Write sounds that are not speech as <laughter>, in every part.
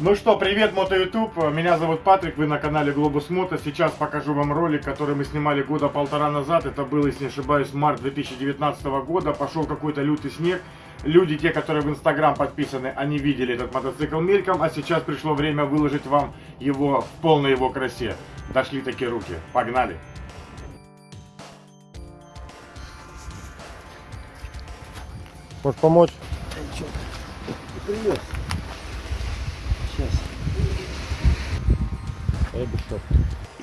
Ну что, привет, Мото YouTube. Меня зовут Патрик, вы на канале Глобус Мото. Сейчас покажу вам ролик, который мы снимали года полтора назад. Это был, если не ошибаюсь, март 2019 года. Пошел какой-то лютый снег. Люди, те, которые в Инстаграм подписаны, они видели этот мотоцикл мельком. А сейчас пришло время выложить вам его в полной его красе. Дошли такие руки. Погнали! Можешь помочь? Привет. Сейчас. Без штоп.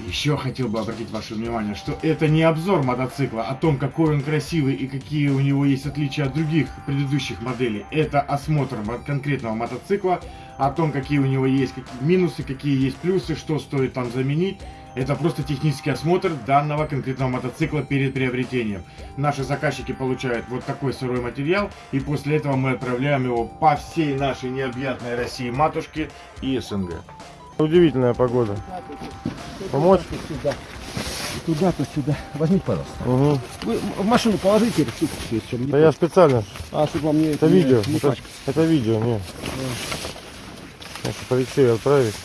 Еще хотел бы обратить ваше внимание, что это не обзор мотоцикла о том, какой он красивый и какие у него есть отличия от других предыдущих моделей. Это осмотр мо- конкретного мотоцикла, о том, какие у него есть минусы, какие есть плюсы, что стоит там заменить. Это просто технический осмотр данного конкретного мотоцикла перед приобретением. Наши заказчики получают вот такой сырой материал, и после этого мы отправляем его по всей нашей необъятной России матушке и СНГ. Удивительная погода. Помочь? Сюда. И туда, то сюда. Возьмите, пожалуйста. Угу. Вы в машину положите если чем Да я специально. А, чтобы вам не Это не- видео. Не Это, это видео, не. Надо по Алексею отправить.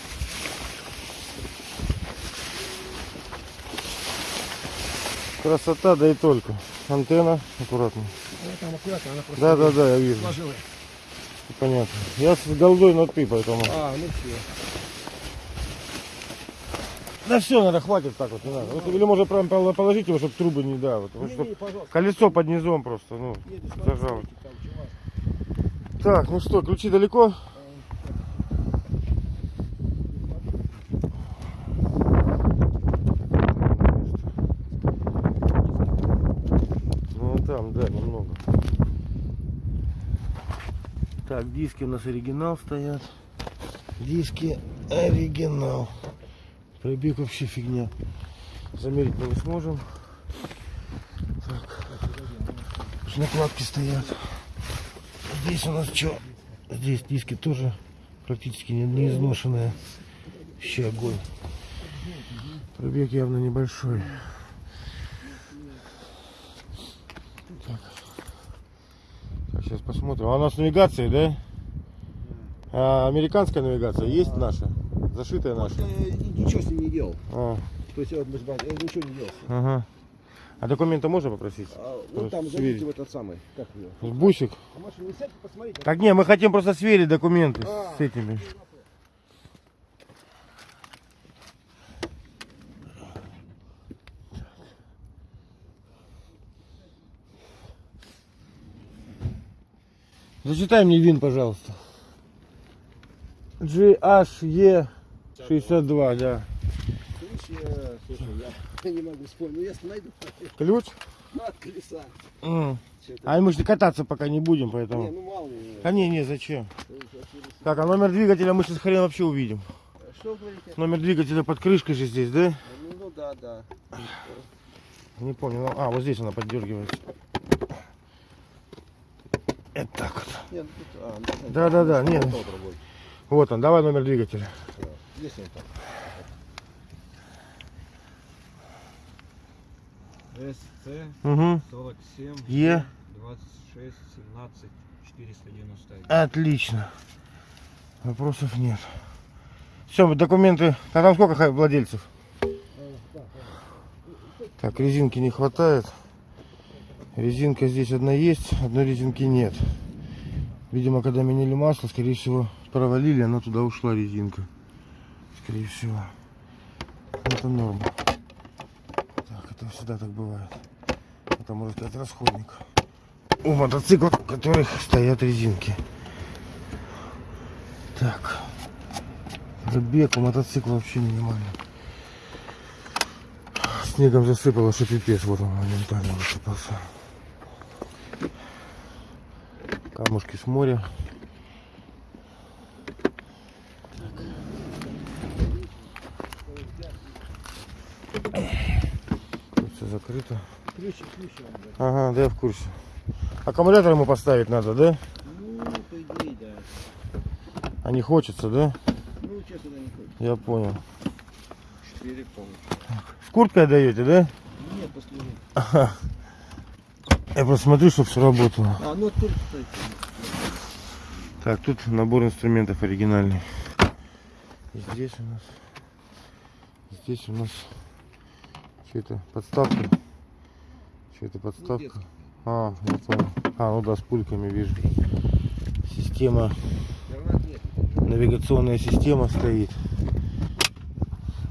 Красота, да и только. Антенна, аккуратно. Она там аккуратно, она просто Да, да, да, я вижу. сложила. Понятно. Я с голдой, но ты, поэтому. А, ну все. Да все, надо, хватит так вот, не надо. Вот, или можно прям пол- положить его, чтобы трубы не да. Вот, вот, чтоб Не, не, колесо под низом просто, ну, Едешь, смотри, зажал. там. Так, ну что, ключи далеко? Ну там, да, немного. Так, диски у нас оригинал стоят. Диски оригинал. Пробег вообще фигня. Замерить мы не сможем. Так. Накладки стоят. Здесь у нас что? Здесь диски тоже практически не, не изношенные. Вообще огонь. Пробег явно небольшой. Так. Так, сейчас посмотрим. А у нас навигация, да? А, американская навигация есть наша? Зашитая наша? Ничего с ним не делал. А, То есть э, ничего не делал. ага. А документы можно попросить? А, Вот вот там зайдите в этот самый. Как его? Бусик? А машину не сядьте, посмотрите. Так не, мы хотим просто сверить документы А. с этими. Зачитай мне ВИН, пожалуйста. GHE 62, да. Ключ, э, слушай, я <laughs> не могу вспомнить. Ну, если найду, Ключ? ну, <laughs> от колеса. Чё-то. А мы же кататься пока не будем, Не, поэтому. ну мало ли. А не, не, зачем? э, Так, а номер двигателя мы сейчас хрен вообще увидим. Что вы говорите? Номер двигателя под крышкой же здесь, да? Ну, ну да, да. Не помню. ну, А, вот здесь она поддергивается. Это так вот. Нет, ну, тут, а, ну, Да, да, да, нет. Вот он, давай номер двигателя. Здесь он там. СЦ Угу. 47 Е. 26 17 491. Отлично. Вопросов нет. Все, документы. А там сколько владельцев? Так, резинки не хватает. Резинка здесь одна есть, одной резинки нет. Видимо, когда меняли масло, скорее всего, провалили, она туда ушла резинка. Скорее всего. Это норма. Так, это всегда так бывает. Это может сказать расходник. У мотоциклов, у которых стоят резинки. Так. Забег у мотоцикла вообще минимальный. Снегом засыпало, что пипец. Вот он моментально высыпался. Камушки с моря. Тут закрыто. Ключ, ключ. Ага, да я в курсе. Аккумулятор ему поставить надо, да? Ну, по идее, да. А не хочется, да? Ну, честно, да, не хочет. Я понял. 4 полностью. С курткой даете, да? Нет, послужил. Я просто смотрю, чтобы все работало. А, ну тут, кстати. Так, тут набор инструментов оригинальный. И здесь у нас... Здесь у нас... Что это? Подставка. Что это подставка? А, я понял. А, ну да, с пульками вижу. Система, навигационная система стоит.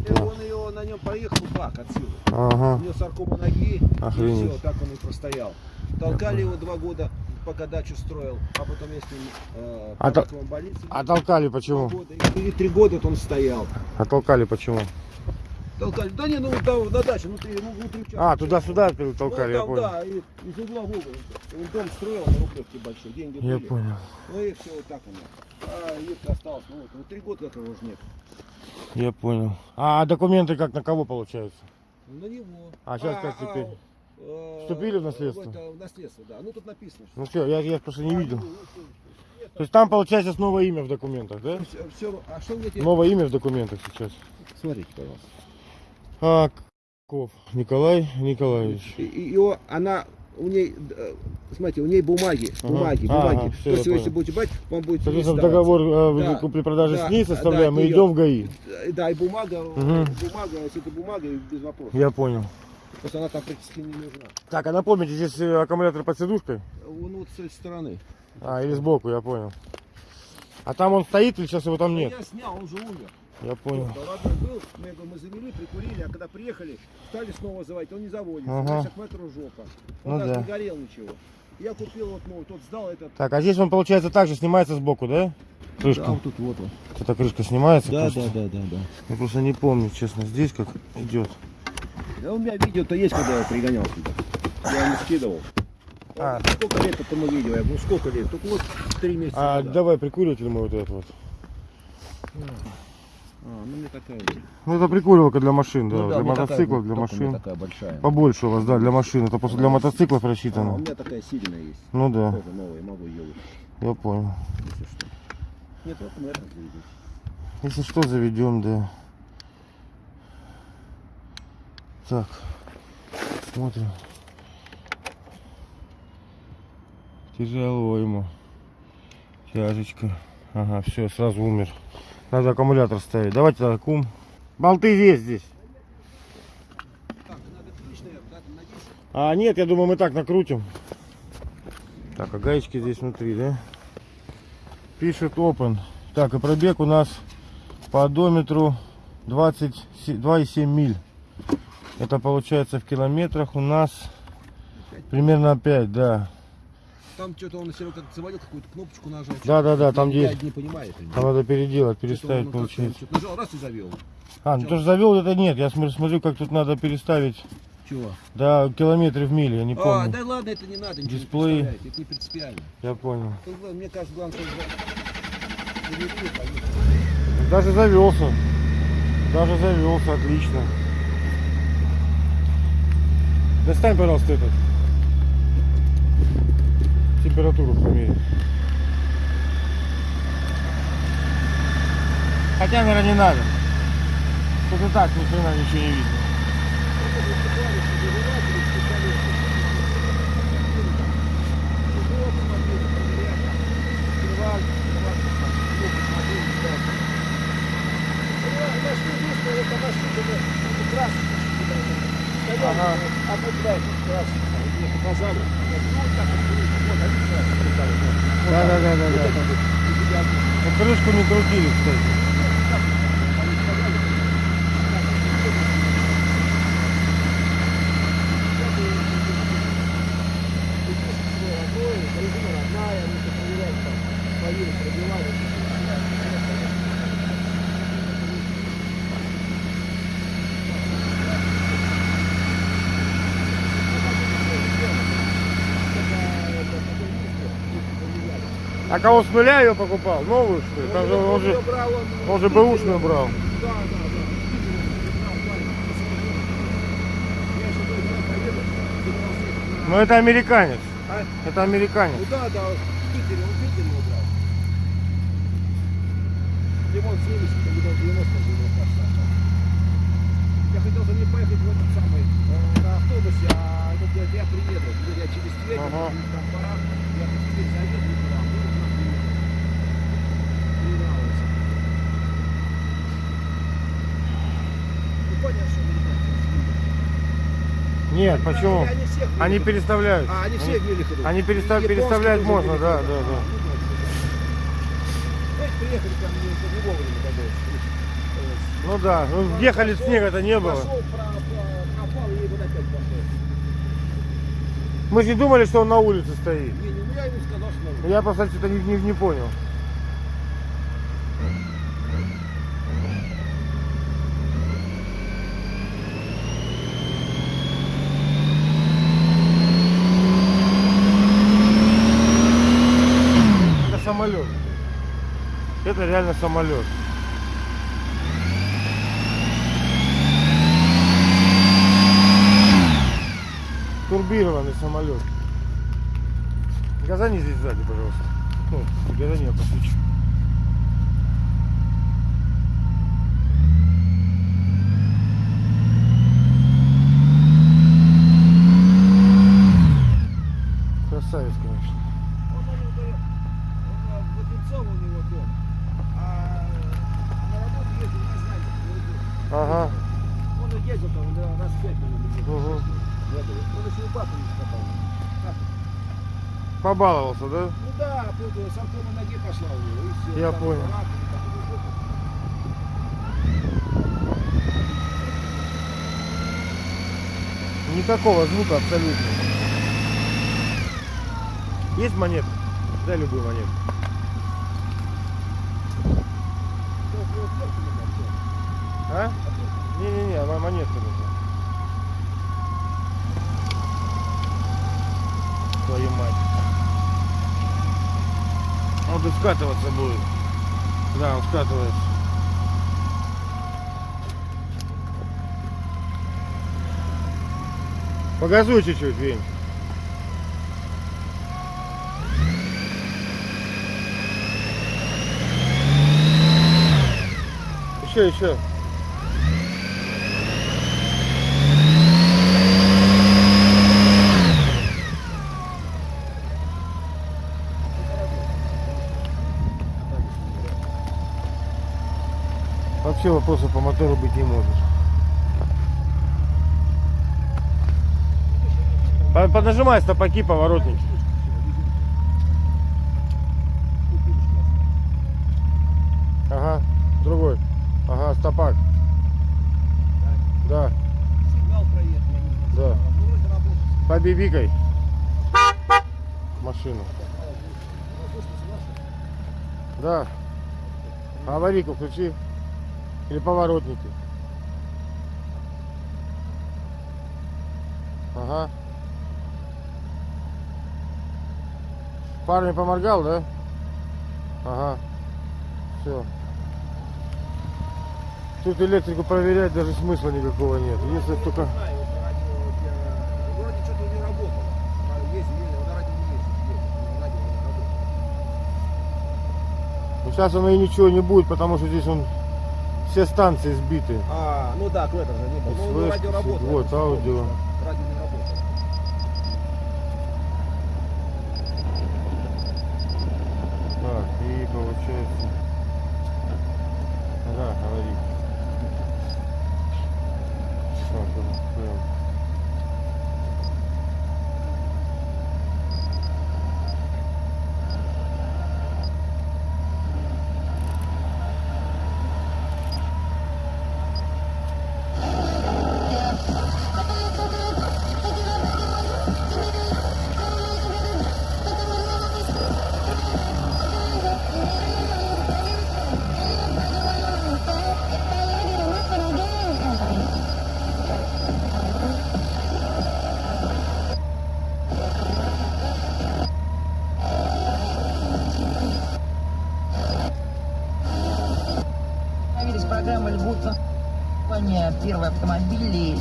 И он ее на нем поехал бак отсюда. У Ага, него саркома ноги, Охренеть. и все, так он и простоял. Толкали его два года, пока дачу строил, а потом я с ним э, А по то- раковым больницам а толкали почему? года. И три года он стоял. А толкали почему? Толкали. Да не, ну там на даче, ну, внутри участка. А, туда-сюда толкали, ну, я там, понял. Да, и из угла в угол. Он дом строил на Рублевке большой, деньги Я были. понял. Ну и все, вот так оно. А Юрка осталось, ну вот, ну три года этого уже нет. Я понял. А документы как на кого получаются? На него. А сейчас как теперь? э, Вступили в наследство? Это, в наследство, да. Ну тут написано. что- Ну все, я, я просто не А, видел. ну, ну, нет, То есть там получается новое имя в документах, да? всё- всё- а что где тебе? Новое имя в документах сейчас. Смотрите, пожалуйста. А, Ков Николай Николаевич. И, и- его- она у ней, э, смотрите, у ней бумаги, Ага. бумаги, Ага, бумаги. всё, То есть, я если будете брать, вам будет Соответственно, договор э, Да, купли-продажи да, с ней да, составляем, мы её. идем в ГАИ. Э, Да, и бумага, Мгм. бумага, если это бумага, без вопросов. Я понял. Просто она там практически не нужна. Так, а напомните, здесь аккумулятор под сидушкой? Он вот с этой стороны. А, или сбоку, я понял. А там он стоит или сейчас его там Да нет? Я снял, он же умер. Я понял. Ладно, был, мы, его- мы завели, прикурили, а когда приехали, стали снова заводить, он не заводится, Ага. значит, метру жопа. Он Ну да. не горел ничего. Я купил вот новый, тот сдал этот. Так, а здесь он, получается, также снимается сбоку, да? Крышка. Да, вот тут вот он. Эта крышка снимается Да, просто. да, да, да, да. Я просто не помню, честно, здесь как идет. Да у меня видео-то есть, когда я пригонял сюда. Я ему скидывал. А. Сколько лет этому видео? Я говорю, сколько лет? Только вот три месяца. А назад. давай прикуриватель мой вот этот вот. А, ну мне такая. Ну это прикуривалка для машин, да, Ну для у меня такая мотоциклов, вот, для у машин. такая большая. Побольше у вас, да, для машин. Это просто для мотоциклов А, у рассчитано. меня такая сильная есть. Ну да, Тоже новая, могу ее выпустить, я понял. если что. Нет, вот это заведем. Если что, заведем, да. Так, смотрим. Тяжело ему. Тяжечка. Ага, все, сразу умер. Надо аккумулятор ставить. Давайте тогда кум. Болты есть здесь. Так, надо ключ, наверное, да, на 10. А, нет, я думаю, мы так накрутим. Так, а гаечки здесь внутри, да? Пишет open. Так, и пробег у нас по одометру 22,7 миль. Это получается в километрах у нас примерно 5, да. Там что-то он Серега как заводил какую-то кнопочку нажал. Да, да, да, там где не понимаю. это. там надо переделать, переставить как-то получается. Нажал, раз и завел. А, ну то, что завел, это нет. Я смотрю, смотрю, как тут надо переставить Чего? до километров в миле, я не А, помню. да ладно, это не надо, ничего Дисплей. не это не принципиально. Я понял. Главное, Мне кажется, главное, что. Даже завелся. Даже завелся, отлично. Достань, пожалуйста, этот. Температуру померить. Хотя, наверное, не надо. Тут и так ни хрена ничего не видно. Ага. Да, да, да, да, да. Ну, крышку не крутили, кстати. А кого с нуля ее покупал? Новую что ли? Там же он же, он же бэушную брал. Но это американец. А? Это американец. Ну да, да, в Питере, он в Питере его брал. Лимон 70, лимон 90, лимон кажется. просто не поехать в этот самый э, на автобусе, а этот, я, я приеду. Я через Тверь, Ага. там пора, я в Тверь заеду к вам, ну, к нам приеду. Не нравится. Ну, понятно, что не нравится. Нет, почему? Они всех Они Мелихова- переставляют. А, они всех Мелихова. они перестав- тоже можно, да, да, да. Ну, приехали ко мне не вовремя Ну да, ну, ехали снега-то не было. Мы же не думали, что он на улице стоит. Не, не, ну я ему сказал, что... Я просто что-то не, не- не понял. Это самолет. Это реально самолет. Турбированный самолет. Газани здесь сзади, пожалуйста. Ну, газани я посвечу. Красавец, конечно. Он, он, говорит, он, в Одинцово у него дом, а на работу ездил на знание. Ага. Он и ездил там да, раз в пять, наверное, ездил. Угу. Он еще у папы не скопал. Как? Побаловался, да? Ну да, с аркома ноги пошла у него, и все. Я Там понял. рак, там. Никакого звука абсолютно. Есть монет? Дай любую монету. А? Не-не-не, она монетка нужна. Твою мать. Он тут скатываться будет. Да, он скатывается. Погазуй чуть-чуть, Вень. Еще, еще. Вообще вопросов по мотору быть не может. По- Поднажимай стопаки, поворотники. Ага, другой. Ага, стопак. Да. Да. Побибикай. Машину. Да. Аварийку включи. Или поворотники. Ага. Парень поморгал, да? Ага. Все. Тут электрику проверять даже смысла никакого нет. Если только... А. Ну, сейчас оно и ничего не будет, потому что здесь он все станции сбиты. А, ну да, клетер же не. Ну, радио вот, аудио. Радио не.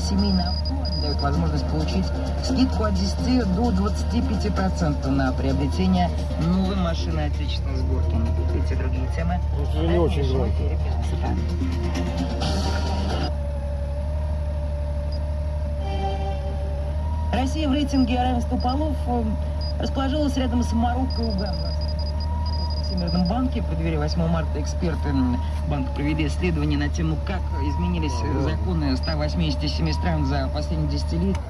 семейный автомобиль дает возможность получить скидку от 10 до 25% на приобретение новой машины отечественной сборки. Эти другие темы. Ну, не очень громко. Россия в рейтинге равенства полов э, расположилась рядом с Марокко и Угандой. В Всемирном банке в преддверии 8 марта эксперты банка провели исследование на тему, как изменились э, законы 187 стран за последние десятилетия.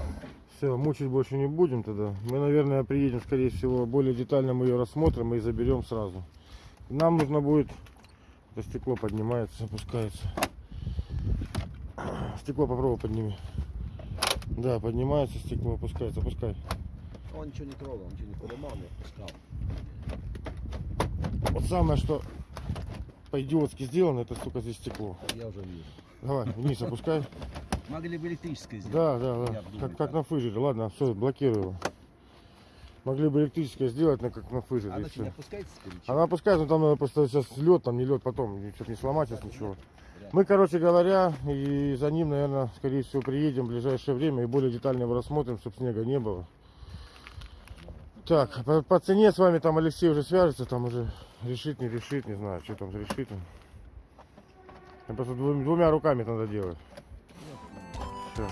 Все, мучить больше не будем тогда. Мы, наверное, приедем, скорее всего, более детально мы ее рассмотрим и заберем сразу. Нам нужно будет... Это стекло поднимается, опускается. <clears throat> Стекло попробуй подними. Да, поднимается стекло, опускается, опускай. Он ничего не трогал, ничего не поломал, не отпускал. Вот самое, что по-идиотски сделано, это, сука, здесь стекло. Я уже вижу. Давай, вниз опускай. Могли бы электрическое сделать. Да, да, да. думаю, Как, как на фыжере. Ладно, все, блокирую его. Могли бы электрическое сделать, но как на фыжере. Она не опускается? Она опускается, но там надо просто сейчас лед, там не лед потом, чтобы не сломать сейчас ничего. Мы, короче говоря, и за ним, наверное, скорее всего, приедем в ближайшее время и более детально его рассмотрим, чтобы снега не было. Так, по, по цене с вами там Алексей уже свяжется, там уже решит, не решит, не знаю, что там решит. Там просто двумя, руками надо делать. Все.